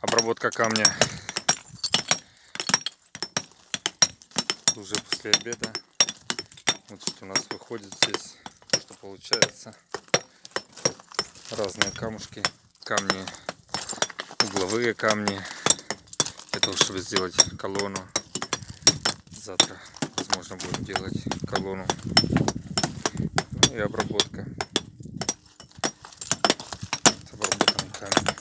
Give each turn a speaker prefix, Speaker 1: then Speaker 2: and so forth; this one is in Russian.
Speaker 1: обработка камня. Уже после обеда. Вот что у нас выходит здесь, что получается. Разные камушки, камни, угловые камни. Это уж чтобы сделать колонну. Завтра, возможно, будем делать колонну. Ну и обработка. С обработанным камнем.